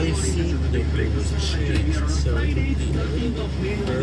my seat numbers changed, so it would be a